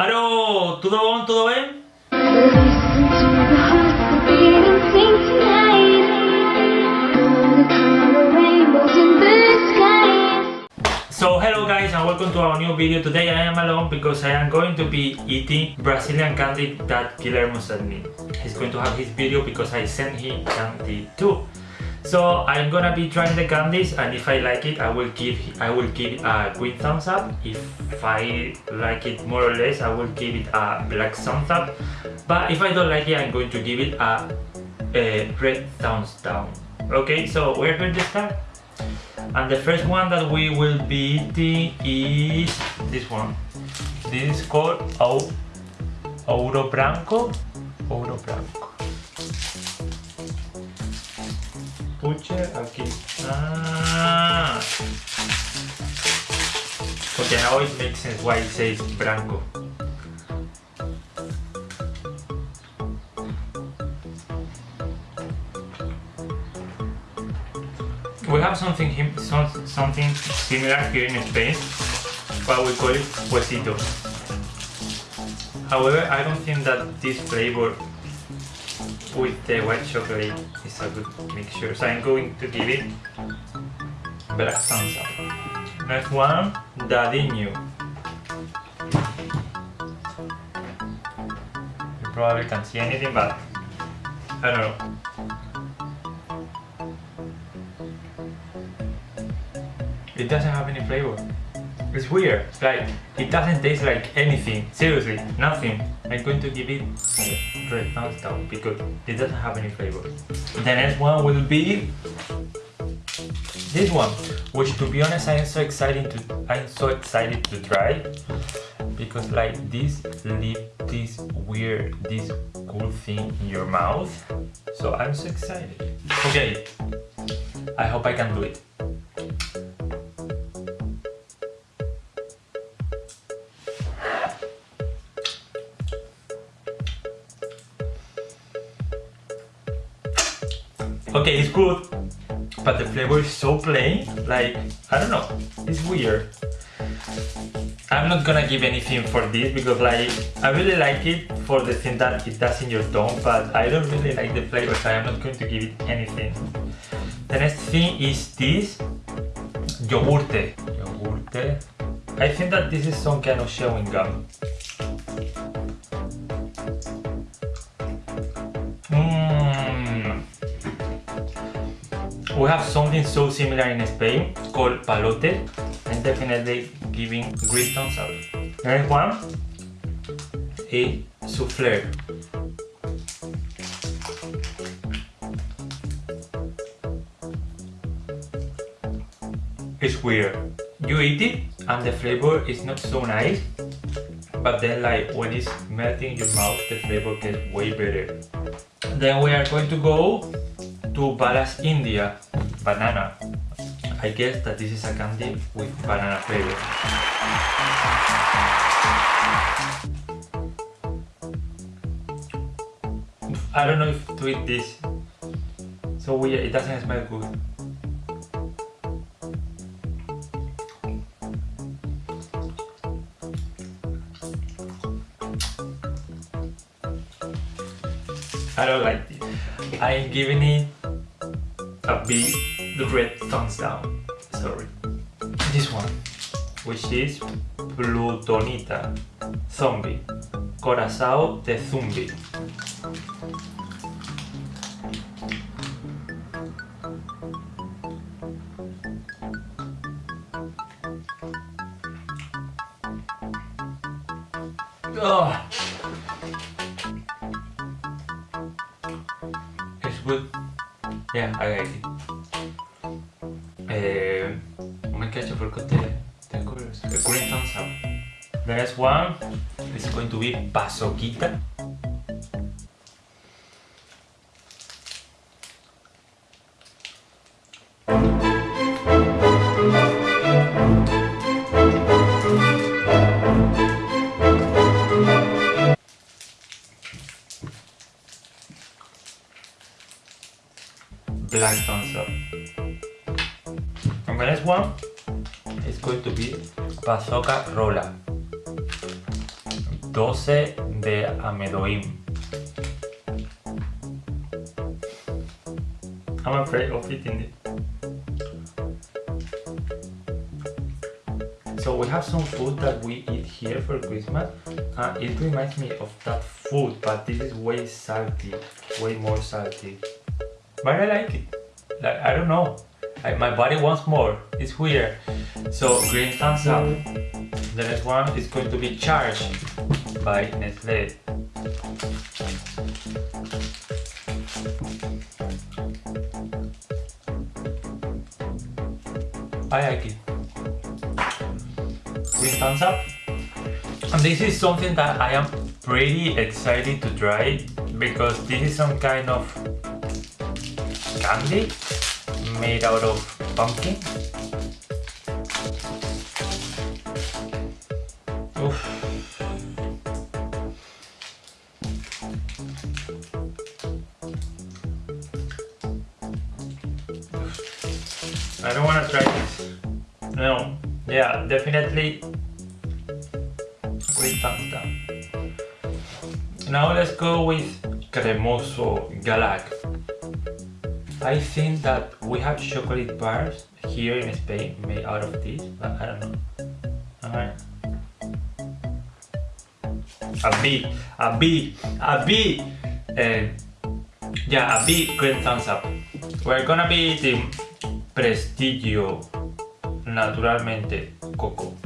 Aló, ¿todo bom? ¿Todo bien? So hello guys and welcome to our new video. Today I am alone because I am going to be eating Brazilian candy that Guillermo sent me. He's going to have his video because I sent him candy too. So I'm gonna be trying the candies and if I like it I will give I will give a green thumbs up. If I like it more or less I will give it a black thumbs up. But if I don't like it I'm going to give it a, a red thumbs down. Okay, so we're going to start. And the first one that we will be eating is this one. This is called Ouro Branco. Ouro Branco. Aquí. Ah. Okay, now makes sense why it says Branco. We have something something similar here in Spain, but we call it huesito. However, I don't think that this flavor with the white chocolate is a good mixture. So I'm going to give it black up. Next one, Dadinho. You probably can't see anything, but I don't know. It doesn't have any flavor. It's weird. Like, it doesn't taste like anything. Seriously, nothing. I'm going to give it red thumbs down because it doesn't have any flavor. The next one will be this one, which to be honest, I am so excited to I'm so excited to try because like this leave this weird, this cool thing in your mouth. So I'm so excited. Okay, I hope I can do it. Okay, it's good, but the flavor is so plain, like, I don't know, it's weird. I'm not gonna give anything for this because like, I really like it for the thing that it does in your tongue, but I don't really like the flavor, so I'm not going to give it anything. The next thing is this, yogurte. Yogurte. I think that this is some kind of chewing gum. We have something so similar in Spain called palote. I'm definitely giving green thumbs up. Next one is souffle. It's weird. You eat it and the flavor is not so nice but then like when it's melting in your mouth the flavor gets way better. Then we are going to go to Balas India banana. I guess that this is a candy with banana flavor. I don't know if to eat this. So weird, it doesn't smell good. I don't like this. I'm giving it a big red thumbs down. Sorry. This one, which is Plutonita Zombie. Corazao de Zumbi. Yeah, I like it. Uh, oh my gosh, I forgot the, the colors. The green thumbs up. The next one is going to be Paçoquita. Black thumbs up. And the next one is going to be Paçoca Rolha. 12 de Amendoim. I'm afraid of eating it. So we have some food that we eat here for Christmas. Uh, it reminds me of that food, but this is way salty, way more salty. But I like it. Like I don't know. I, my body wants more. It's weird. So green thumbs up. The next one is going to be charged by Nestle. I like it. Green thumbs up. And this is something that I am pretty excited to try because this is some kind of candy made out of pumpkin. Oof. I don't want to try this. No. Yeah, definitely with thumbs down. Now let's go with Cremoso Galak. I think that we have chocolate bars here in Spain made out of this, but I don't know. Alright. A B, a B, a B! And yeah, a B, great thumbs up. We're gonna be eating Prestigio naturalmente coco.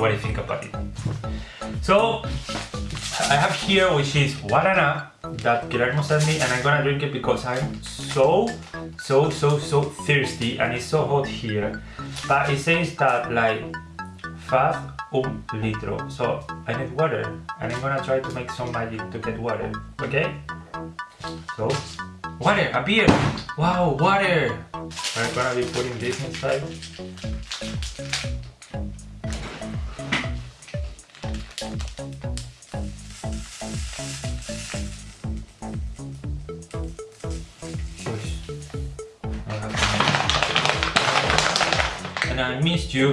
What I think about it. So I have here which is Guarana that Guillermo sent me and I'm gonna drink it because I'm so so so so thirsty and it's so hot here. But it says that like fast un litro. So I need water and I'm gonna try to make some magic to get water okay? So water a beer! Wow water! I'm gonna be putting this inside missed you.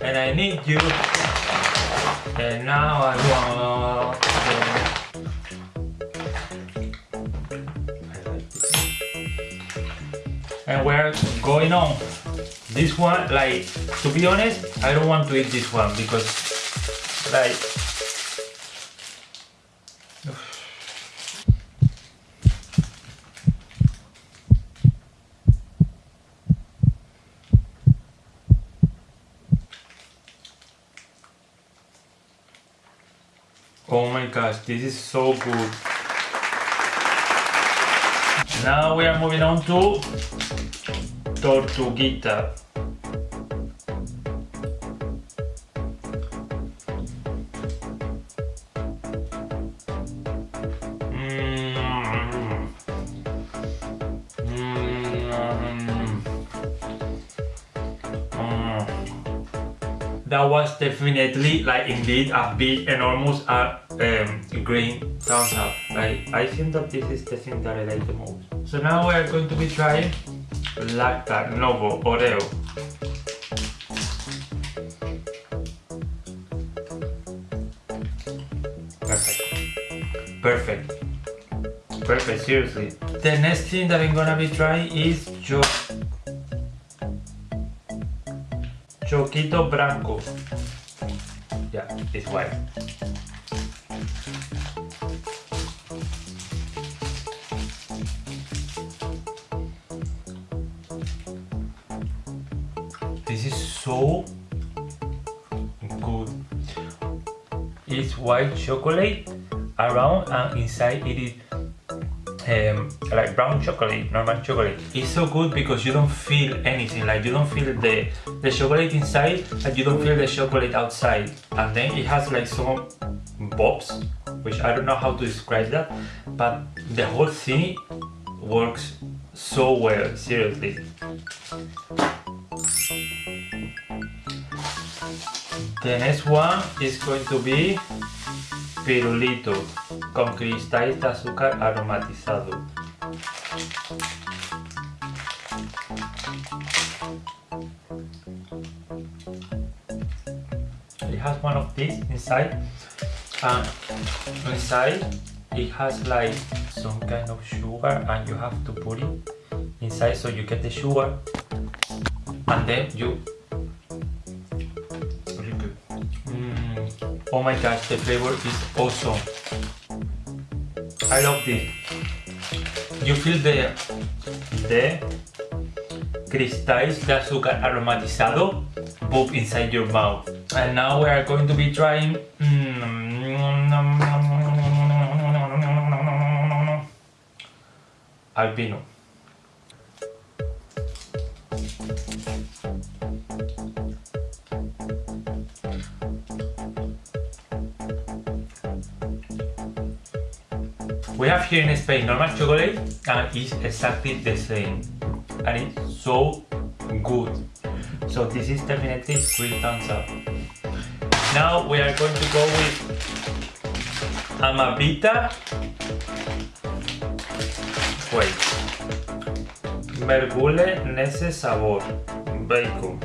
And I need you. And now I want and we're going on. This one like to be honest I don't want to eat this one because like Oh my gosh, this is so good. Now we are moving on to Tortuguita. Mm. Mm. Mm. That was definitely like indeed a big enormous uh, um, green thumbs up. Like I think that this is the thing that I like the most. So now we are going to be trying Lacta Novo Oreo. Perfect. Perfect. Perfect, seriously. The next thing that I'm gonna be trying is Cho Choquito Branco. Yeah, it's white. It's white chocolate around and inside it is um, like brown chocolate, normal chocolate. It's so good because you don't feel anything, like you don't feel the, the chocolate inside and you don't feel the chocolate outside. And then it has like some bobs, which I don't know how to describe that, but the whole thing works so well, seriously. The next one is going to be pirulito con cristal de azúcar aromatizado. It has one of these inside and inside it has like some kind of sugar and you have to put it inside so you get the sugar and then you oh my gosh the flavor is awesome I love this you feel the the cristales de azúcar aromatizado pop inside your mouth and now we are going to be trying mm, albino here in Spain normal chocolate and it's exactly the same and it's so good. So this is definitely three thumbs up. Now we are going to go with Amavita. Wait. Mergule Nese Sabor. Bacon.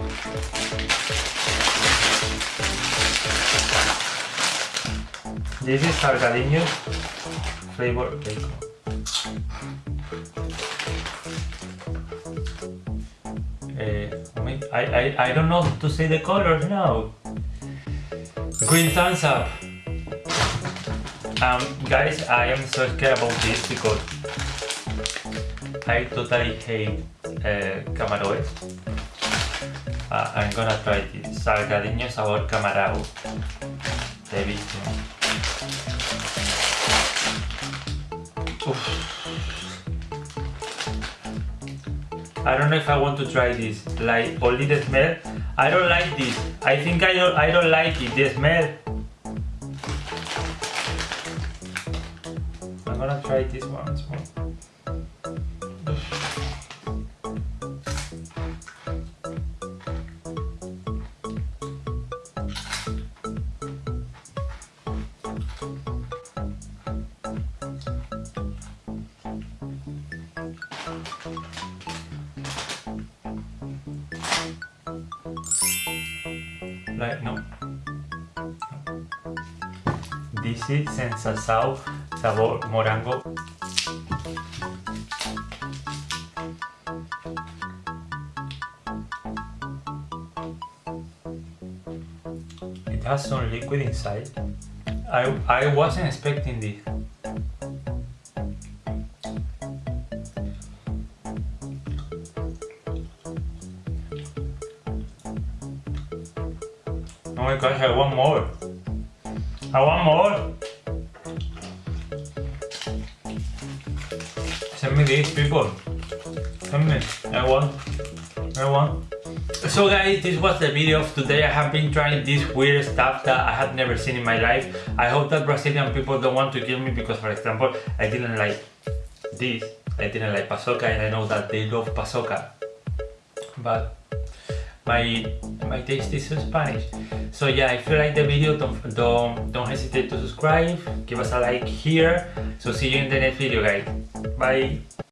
This is Salgadiños flavor bacon. Uh, I, I, I don't know to say the colors now. Green thumbs up. Um, guys, I am so scared about this because I totally hate uh, camarones. Uh, I'm gonna try this. Salgadiño sabor camarao. Devísimo. I don't know if I want to try this. Like only the smell. I don't like this. I think I don't. I don't like it. The smell. I'm gonna try this more. Like no. This is Sensação sabor morango. It has some liquid inside. I I wasn't expecting this. My gosh, I want more. I want more. Send me these people. Send me. I want. I want. So guys, this was the video of today. I have been trying this weird stuff that I have never seen in my life. I hope that Brazilian people don't want to kill me because for example, I didn't like this. I didn't like paçoca and I know that they love paçoca. But my my taste is Spanish. So yeah, if you like the video, don't don't don't hesitate to subscribe. Give us a like here. So see you in the next video, guys. Bye.